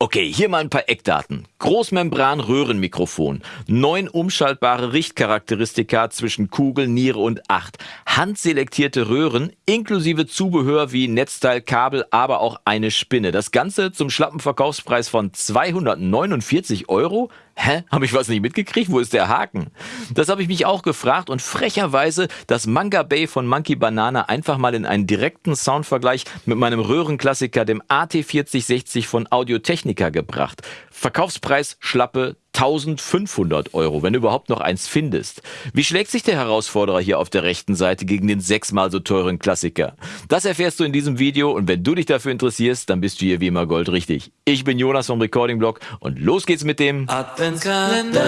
Okay, hier mal ein paar Eckdaten. Großmembran-Röhrenmikrofon, neun umschaltbare Richtcharakteristika zwischen Kugel, Niere und Acht, handselektierte Röhren inklusive Zubehör wie Netzteil, Kabel, aber auch eine Spinne. Das Ganze zum schlappen Verkaufspreis von 249 Euro? Hä? Habe ich was nicht mitgekriegt? Wo ist der Haken? Das habe ich mich auch gefragt und frecherweise das Manga Bay von Monkey Banana einfach mal in einen direkten Soundvergleich mit meinem Röhrenklassiker, dem AT4060 von Audio Technica gebracht. Verkaufspreis schlappe 1500 Euro, wenn du überhaupt noch eins findest. Wie schlägt sich der Herausforderer hier auf der rechten Seite gegen den sechsmal so teuren Klassiker? Das erfährst du in diesem Video und wenn du dich dafür interessierst, dann bist du hier wie immer goldrichtig. Ich bin Jonas vom Recording Blog und los geht's mit dem Adventskalender.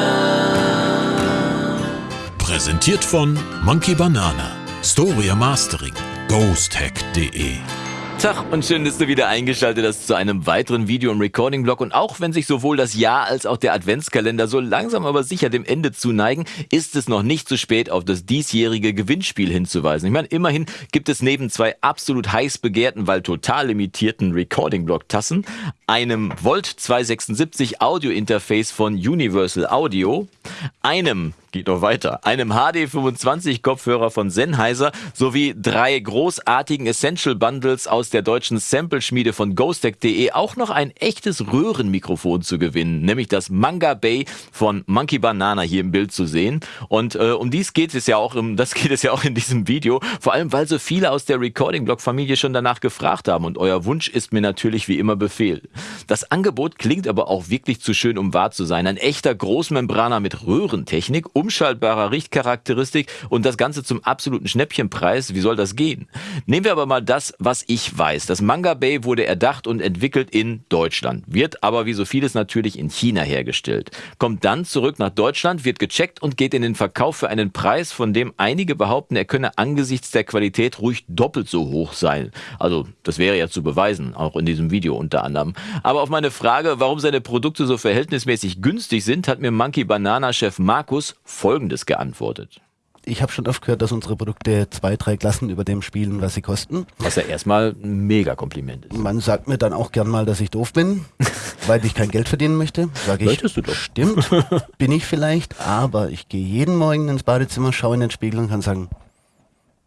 Präsentiert von Monkey Banana, Storia Mastering, ghosthack.de Tag und schön, dass du wieder eingeschaltet hast zu einem weiteren Video im Recording-Blog. Und auch wenn sich sowohl das Jahr als auch der Adventskalender so langsam aber sicher dem Ende zuneigen, ist es noch nicht zu spät, auf das diesjährige Gewinnspiel hinzuweisen. Ich meine, immerhin gibt es neben zwei absolut heiß begehrten, weil total limitierten Recording-Blog-Tassen, einem Volt 276 Audio-Interface von Universal Audio, einem geht noch weiter. Einem HD25-Kopfhörer von Sennheiser sowie drei großartigen Essential Bundles aus der deutschen Sample-Schmiede von Ghostec.de auch noch ein echtes Röhrenmikrofon zu gewinnen, nämlich das Manga Bay von Monkey Banana hier im Bild zu sehen. Und äh, um dies geht es ja auch im, das geht es ja auch in diesem Video, vor allem weil so viele aus der Recording-Blog-Familie schon danach gefragt haben und euer Wunsch ist mir natürlich wie immer Befehl. Das Angebot klingt aber auch wirklich zu schön, um wahr zu sein. Ein echter Großmembraner mit Röhrentechnik umschaltbarer Richtcharakteristik und das Ganze zum absoluten Schnäppchenpreis. Wie soll das gehen? Nehmen wir aber mal das, was ich weiß. Das Manga Bay wurde erdacht und entwickelt in Deutschland, wird aber wie so vieles natürlich in China hergestellt. Kommt dann zurück nach Deutschland, wird gecheckt und geht in den Verkauf für einen Preis, von dem einige behaupten, er könne angesichts der Qualität ruhig doppelt so hoch sein. Also, das wäre ja zu beweisen, auch in diesem Video unter anderem. Aber auf meine Frage, warum seine Produkte so verhältnismäßig günstig sind, hat mir Monkey Banana Chef Markus Folgendes geantwortet. Ich habe schon oft gehört, dass unsere Produkte zwei, drei Klassen über dem spielen, was sie kosten. Was ja erstmal ein mega Kompliment ist. Man sagt mir dann auch gern mal, dass ich doof bin, weil ich kein Geld verdienen möchte. Sag ich, Möchtest du doch. Stimmt, bin ich vielleicht, aber ich gehe jeden Morgen ins Badezimmer, schaue in den Spiegel und kann sagen,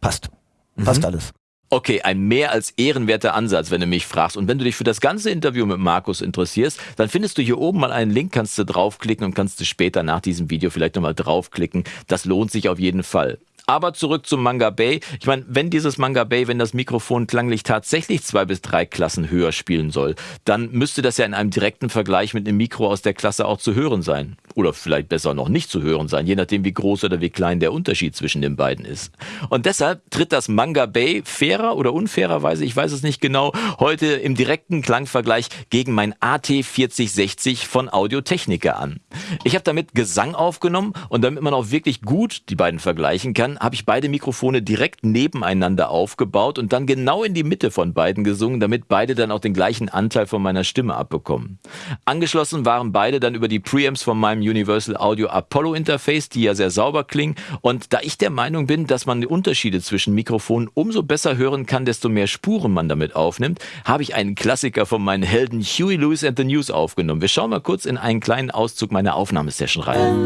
passt. Passt mhm. alles. Okay, ein mehr als ehrenwerter Ansatz, wenn du mich fragst. Und wenn du dich für das ganze Interview mit Markus interessierst, dann findest du hier oben mal einen Link, kannst du draufklicken und kannst du später nach diesem Video vielleicht nochmal draufklicken. Das lohnt sich auf jeden Fall. Aber zurück zum Manga Bay. Ich meine, wenn dieses Manga Bay, wenn das Mikrofon klanglich tatsächlich zwei bis drei Klassen höher spielen soll, dann müsste das ja in einem direkten Vergleich mit einem Mikro aus der Klasse auch zu hören sein. Oder vielleicht besser noch nicht zu hören sein, je nachdem wie groß oder wie klein der Unterschied zwischen den beiden ist. Und deshalb tritt das Manga Bay fairer oder unfairerweise, ich weiß es nicht genau, heute im direkten Klangvergleich gegen mein AT4060 von Audio Technica an. Ich habe damit Gesang aufgenommen und damit man auch wirklich gut die beiden vergleichen kann, habe ich beide Mikrofone direkt nebeneinander aufgebaut und dann genau in die Mitte von beiden gesungen, damit beide dann auch den gleichen Anteil von meiner Stimme abbekommen. Angeschlossen waren beide dann über die Preamps von meinem Universal Audio Apollo Interface, die ja sehr sauber klingen. Und da ich der Meinung bin, dass man die Unterschiede zwischen Mikrofonen umso besser hören kann, desto mehr Spuren man damit aufnimmt, habe ich einen Klassiker von meinen Helden Huey Lewis and the News aufgenommen. Wir schauen mal kurz in einen kleinen Auszug meiner Aufnahmesession rein.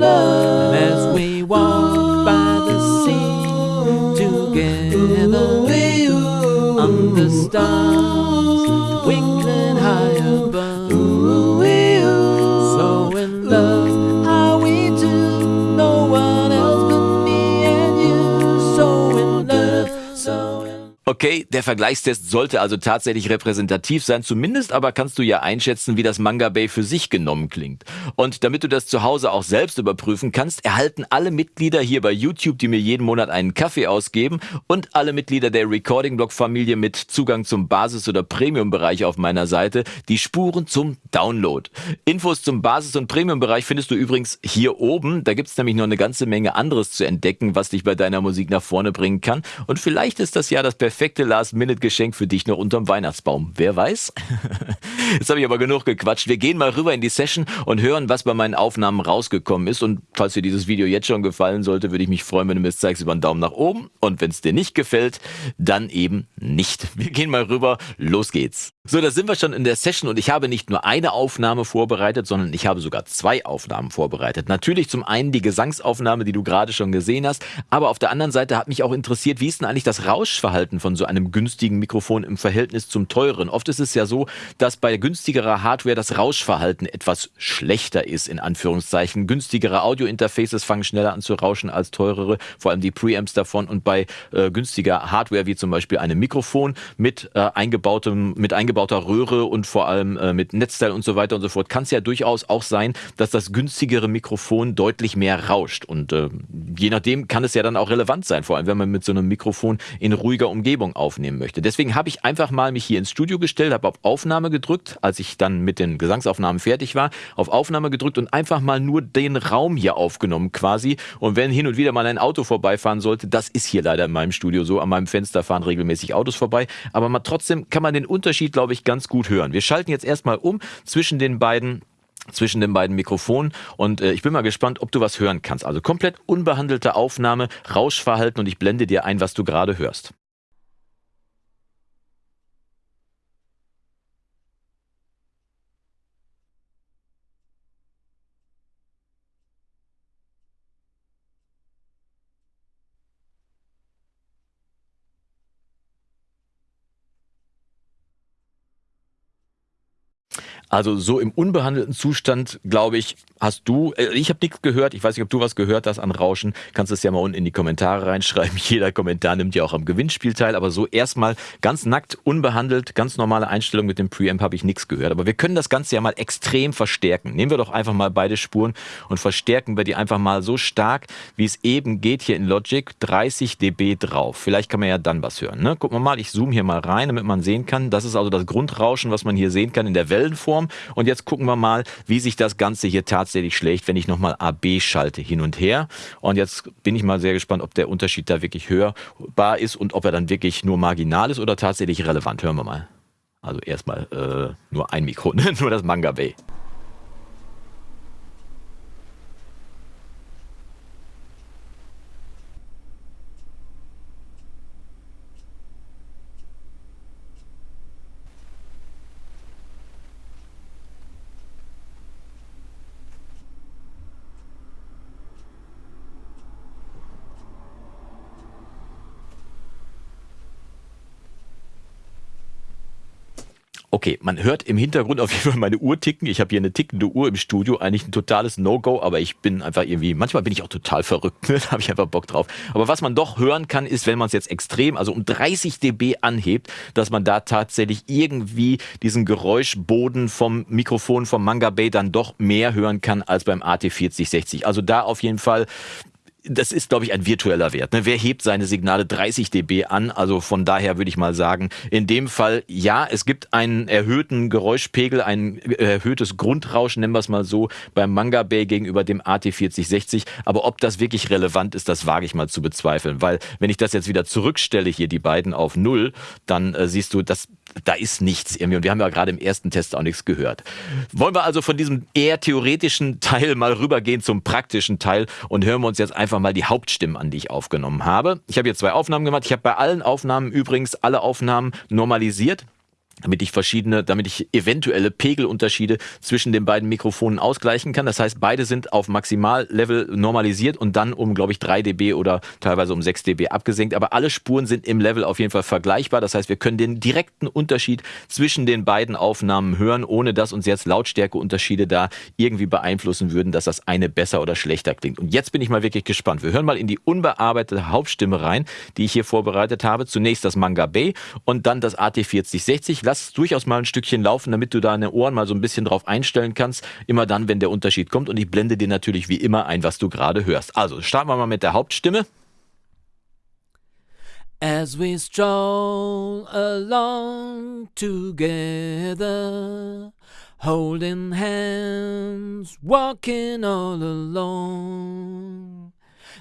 the stars der Vergleichstest sollte also tatsächlich repräsentativ sein, zumindest aber kannst du ja einschätzen, wie das Manga Bay für sich genommen klingt. Und damit du das zu Hause auch selbst überprüfen kannst, erhalten alle Mitglieder hier bei YouTube, die mir jeden Monat einen Kaffee ausgeben und alle Mitglieder der Recording Blog Familie mit Zugang zum Basis- oder Premium-Bereich auf meiner Seite die Spuren zum Download. Infos zum Basis- und Premium-Bereich findest du übrigens hier oben. Da gibt's nämlich noch eine ganze Menge anderes zu entdecken, was dich bei deiner Musik nach vorne bringen kann. Und vielleicht ist das ja das perfekte perfekte Last-Minute-Geschenk für dich noch unterm Weihnachtsbaum. Wer weiß? Jetzt habe ich aber genug gequatscht. Wir gehen mal rüber in die Session und hören, was bei meinen Aufnahmen rausgekommen ist. Und falls dir dieses Video jetzt schon gefallen sollte, würde ich mich freuen, wenn du mir es zeigst über einen Daumen nach oben. Und wenn es dir nicht gefällt, dann eben nicht. Wir gehen mal rüber. Los geht's. So, da sind wir schon in der Session und ich habe nicht nur eine Aufnahme vorbereitet, sondern ich habe sogar zwei Aufnahmen vorbereitet. Natürlich zum einen die Gesangsaufnahme, die du gerade schon gesehen hast, aber auf der anderen Seite hat mich auch interessiert, wie ist denn eigentlich das Rauschverhalten von so einem günstigen Mikrofon im Verhältnis zum teuren? Oft ist es ja so, dass bei günstigerer Hardware das Rauschverhalten etwas schlechter ist, in Anführungszeichen. Günstigere Audiointerfaces fangen schneller an zu rauschen als teurere, vor allem die Preamps davon und bei äh, günstiger Hardware wie zum Beispiel einem Mikrofon mit äh, eingebautem, mit eingebauter Röhre und vor allem äh, mit Netzteil und so weiter und so fort, kann es ja durchaus auch sein, dass das günstigere Mikrofon deutlich mehr rauscht. Und äh, je nachdem kann es ja dann auch relevant sein, vor allem wenn man mit so einem Mikrofon in ruhiger Umgebung aufnehmen möchte. Deswegen habe ich einfach mal mich hier ins Studio gestellt, habe auf Aufnahme gedrückt, als ich dann mit den Gesangsaufnahmen fertig war, auf Aufnahme gedrückt und einfach mal nur den Raum hier aufgenommen quasi. Und wenn hin und wieder mal ein Auto vorbeifahren sollte, das ist hier leider in meinem Studio so, an meinem Fenster fahren regelmäßig Autos vorbei, aber man, trotzdem kann man den Unterschied, glaube ich, ganz gut hören. Wir schalten jetzt erstmal um zwischen den beiden zwischen den beiden Mikrofonen und äh, ich bin mal gespannt, ob du was hören kannst. Also komplett unbehandelte Aufnahme, Rauschverhalten und ich blende dir ein, was du gerade hörst. Also so im unbehandelten Zustand, glaube ich, hast du, äh, ich habe nichts gehört, ich weiß nicht, ob du was gehört hast an Rauschen, kannst es ja mal unten in die Kommentare reinschreiben. Jeder Kommentar nimmt ja auch am Gewinnspiel teil, aber so erstmal ganz nackt, unbehandelt, ganz normale Einstellung mit dem Preamp habe ich nichts gehört. Aber wir können das Ganze ja mal extrem verstärken. Nehmen wir doch einfach mal beide Spuren und verstärken wir die einfach mal so stark, wie es eben geht hier in Logic, 30 dB drauf. Vielleicht kann man ja dann was hören. Ne? Gucken wir mal, ich zoome hier mal rein, damit man sehen kann. Das ist also das Grundrauschen, was man hier sehen kann in der Wellenform. Form. Und jetzt gucken wir mal, wie sich das Ganze hier tatsächlich schlägt, wenn ich nochmal AB schalte hin und her. Und jetzt bin ich mal sehr gespannt, ob der Unterschied da wirklich hörbar ist und ob er dann wirklich nur marginal ist oder tatsächlich relevant. Hören wir mal. Also erstmal äh, nur ein Mikro, nur das Manga Bay. Okay, man hört im Hintergrund auf jeden Fall meine Uhr ticken. Ich habe hier eine tickende Uhr im Studio, eigentlich ein totales No-Go, aber ich bin einfach irgendwie, manchmal bin ich auch total verrückt, ne? da habe ich einfach Bock drauf. Aber was man doch hören kann, ist, wenn man es jetzt extrem, also um 30 dB anhebt, dass man da tatsächlich irgendwie diesen Geräuschboden vom Mikrofon vom Manga Bay dann doch mehr hören kann als beim AT4060. Also da auf jeden Fall das ist, glaube ich, ein virtueller Wert. Ne? Wer hebt seine Signale 30 dB an? Also von daher würde ich mal sagen, in dem Fall ja, es gibt einen erhöhten Geräuschpegel, ein erhöhtes Grundrauschen, nennen wir es mal so, beim Manga Bay gegenüber dem AT4060. Aber ob das wirklich relevant ist, das wage ich mal zu bezweifeln. Weil wenn ich das jetzt wieder zurückstelle, hier die beiden auf Null, dann äh, siehst du, das da ist nichts irgendwie. Und wir haben ja gerade im ersten Test auch nichts gehört. Wollen wir also von diesem eher theoretischen Teil mal rübergehen zum praktischen Teil und hören wir uns jetzt einfach mal die Hauptstimmen an, die ich aufgenommen habe. Ich habe hier zwei Aufnahmen gemacht. Ich habe bei allen Aufnahmen übrigens alle Aufnahmen normalisiert damit ich verschiedene, damit ich eventuelle Pegelunterschiede zwischen den beiden Mikrofonen ausgleichen kann. Das heißt, beide sind auf Maximallevel normalisiert und dann um, glaube ich, 3 dB oder teilweise um 6 dB abgesenkt. Aber alle Spuren sind im Level auf jeden Fall vergleichbar. Das heißt, wir können den direkten Unterschied zwischen den beiden Aufnahmen hören, ohne dass uns jetzt Lautstärkeunterschiede da irgendwie beeinflussen würden, dass das eine besser oder schlechter klingt. Und jetzt bin ich mal wirklich gespannt. Wir hören mal in die unbearbeitete Hauptstimme rein, die ich hier vorbereitet habe. Zunächst das Manga Bay und dann das AT4060 lass durchaus mal ein Stückchen laufen, damit du deine Ohren mal so ein bisschen drauf einstellen kannst. Immer dann, wenn der Unterschied kommt. Und ich blende dir natürlich wie immer ein, was du gerade hörst. Also starten wir mal mit der Hauptstimme. As we stroll along together, holding hands, walking all alone.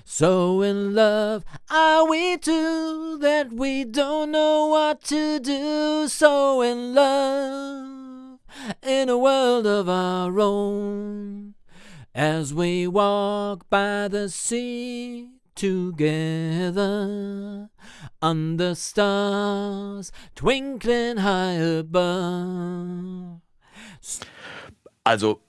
So in love are we two that we don't know what to do. So in love in a world of our own. As we walk by the sea together under stars twinkling high above. Also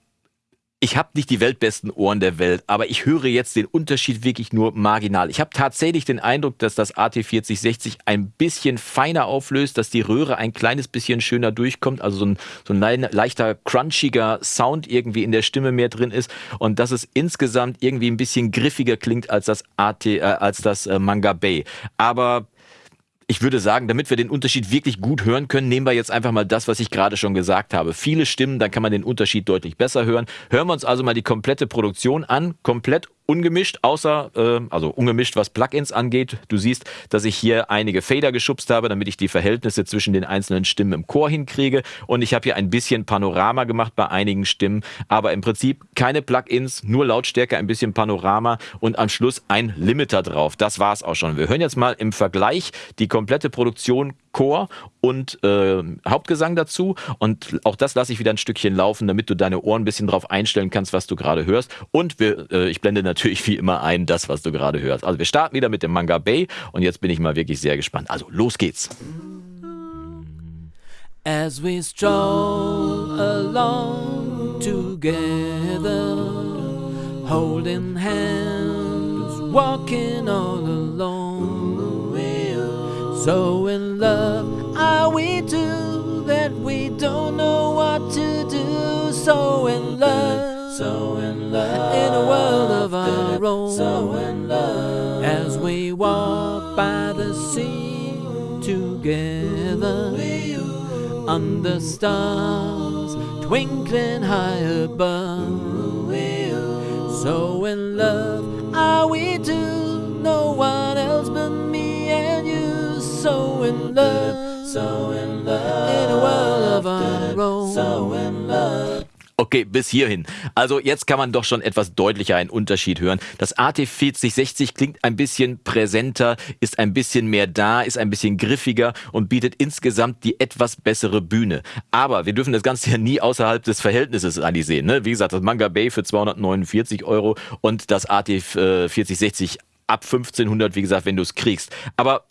ich habe nicht die weltbesten Ohren der Welt, aber ich höre jetzt den Unterschied wirklich nur marginal. Ich habe tatsächlich den Eindruck, dass das AT4060 ein bisschen feiner auflöst, dass die Röhre ein kleines bisschen schöner durchkommt, also so ein, so ein leichter, crunchiger Sound irgendwie in der Stimme mehr drin ist und dass es insgesamt irgendwie ein bisschen griffiger klingt als das AT, äh, als das äh, Manga Bay. Aber ich würde sagen, damit wir den Unterschied wirklich gut hören können, nehmen wir jetzt einfach mal das, was ich gerade schon gesagt habe. Viele Stimmen, dann kann man den Unterschied deutlich besser hören. Hören wir uns also mal die komplette Produktion an, komplett ungemischt, außer, äh, also ungemischt, was Plugins angeht. Du siehst, dass ich hier einige Fader geschubst habe, damit ich die Verhältnisse zwischen den einzelnen Stimmen im Chor hinkriege. Und ich habe hier ein bisschen Panorama gemacht bei einigen Stimmen, aber im Prinzip keine Plugins, nur Lautstärke, ein bisschen Panorama und am Schluss ein Limiter drauf. Das war's auch schon. Wir hören jetzt mal im Vergleich die komplette Produktion Chor und äh, Hauptgesang dazu. Und auch das lasse ich wieder ein Stückchen laufen, damit du deine Ohren ein bisschen drauf einstellen kannst, was du gerade hörst. Und wir, äh, ich blende natürlich wie immer ein, das, was du gerade hörst. Also wir starten wieder mit dem Manga Bay und jetzt bin ich mal wirklich sehr gespannt. Also los geht's. As we stroll along together, holding hands, walking all alone. So in love are we two that we don't know what to do. So in love, so in love, in a world of our own. So in love, as we walk by the sea together, under stars twinkling high above. So in love are we two, no one else but me and you so in love, so in love, in a world of our own, so. Okay, bis hierhin. Also jetzt kann man doch schon etwas deutlicher einen Unterschied hören. Das AT4060 klingt ein bisschen präsenter, ist ein bisschen mehr da, ist ein bisschen griffiger und bietet insgesamt die etwas bessere Bühne. Aber wir dürfen das Ganze ja nie außerhalb des Verhältnisses sehen. Ne? Wie gesagt, das Manga Bay für 249 Euro und das AT4060 ab 1500, wie gesagt, wenn du es kriegst. Aber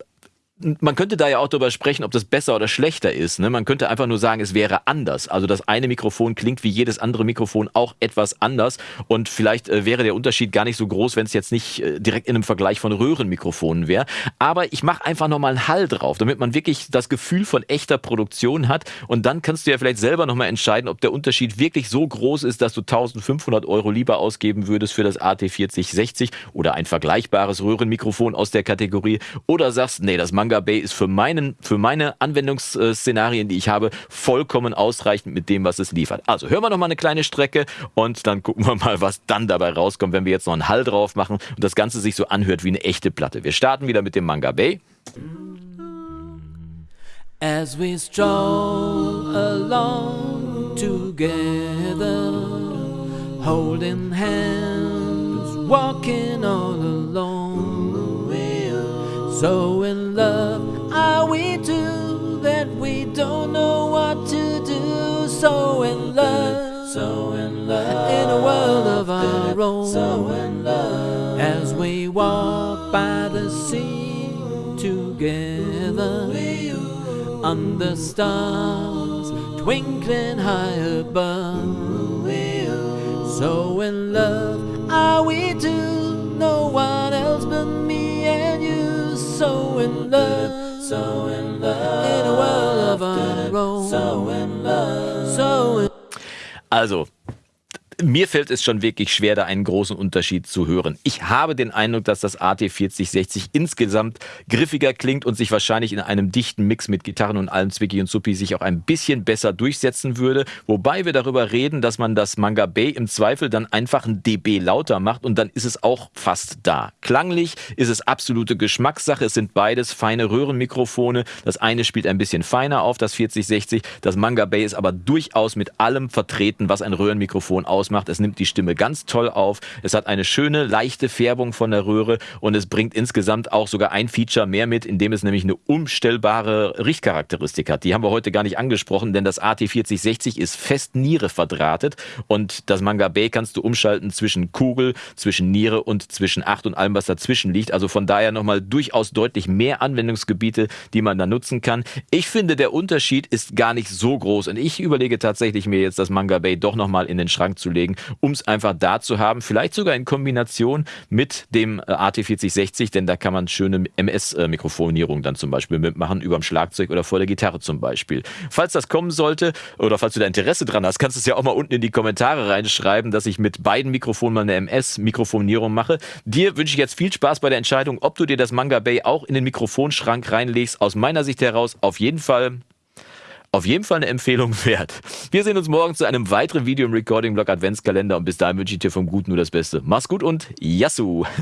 man könnte da ja auch darüber sprechen, ob das besser oder schlechter ist. Ne? Man könnte einfach nur sagen, es wäre anders. Also das eine Mikrofon klingt wie jedes andere Mikrofon auch etwas anders und vielleicht äh, wäre der Unterschied gar nicht so groß, wenn es jetzt nicht äh, direkt in einem Vergleich von Röhrenmikrofonen wäre. Aber ich mache einfach nochmal einen Hall drauf, damit man wirklich das Gefühl von echter Produktion hat und dann kannst du ja vielleicht selber nochmal entscheiden, ob der Unterschied wirklich so groß ist, dass du 1500 Euro lieber ausgeben würdest für das AT4060 oder ein vergleichbares Röhrenmikrofon aus der Kategorie oder sagst, nee, das Manga Bay ist für, meinen, für meine Anwendungsszenarien, die ich habe, vollkommen ausreichend mit dem, was es liefert. Also hören wir noch mal eine kleine Strecke und dann gucken wir mal, was dann dabei rauskommt, wenn wir jetzt noch einen Hall drauf machen und das Ganze sich so anhört wie eine echte Platte. Wir starten wieder mit dem Manga Bay. As we stroll along together, holding hands, walking all alone. So in our. So in love, as we walk by the sea together, under stars twinkling high above. So in love are we two, no one else but me and you. So in love, so in love, in a world of our own, so in love, so in Also, mir fällt es schon wirklich schwer, da einen großen Unterschied zu hören. Ich habe den Eindruck, dass das AT4060 insgesamt griffiger klingt und sich wahrscheinlich in einem dichten Mix mit Gitarren und allem Zwicky und Suppi sich auch ein bisschen besser durchsetzen würde. Wobei wir darüber reden, dass man das Manga Bay im Zweifel dann einfach ein dB lauter macht und dann ist es auch fast da. Klanglich ist es absolute Geschmackssache. Es sind beides feine Röhrenmikrofone. Das eine spielt ein bisschen feiner auf, das 4060. Das Manga Bay ist aber durchaus mit allem vertreten, was ein Röhrenmikrofon ausmacht ausmacht. Es nimmt die Stimme ganz toll auf. Es hat eine schöne, leichte Färbung von der Röhre und es bringt insgesamt auch sogar ein Feature mehr mit, indem es nämlich eine umstellbare Richtcharakteristik hat. Die haben wir heute gar nicht angesprochen, denn das AT4060 ist fest Niere verdrahtet und das Manga Bay kannst du umschalten zwischen Kugel, zwischen Niere und zwischen 8 und allem, was dazwischen liegt. Also von daher nochmal durchaus deutlich mehr Anwendungsgebiete, die man da nutzen kann. Ich finde, der Unterschied ist gar nicht so groß und ich überlege tatsächlich mir jetzt das Manga Bay doch nochmal in den Schrank zu legen, um es einfach da zu haben. Vielleicht sogar in Kombination mit dem äh, AT4060, denn da kann man schöne MS-Mikrofonierung dann zum Beispiel mitmachen, über dem Schlagzeug oder vor der Gitarre zum Beispiel. Falls das kommen sollte oder falls du da Interesse dran hast, kannst du es ja auch mal unten in die Kommentare reinschreiben, dass ich mit beiden Mikrofonen mal eine MS-Mikrofonierung mache. Dir wünsche ich jetzt viel Spaß bei der Entscheidung, ob du dir das Manga Bay auch in den Mikrofonschrank reinlegst. Aus meiner Sicht heraus auf jeden Fall auf jeden Fall eine Empfehlung wert. Wir sehen uns morgen zu einem weiteren Video im Recording-Blog Adventskalender und bis dahin wünsche ich dir vom Guten nur das Beste. Mach's gut und Yassou!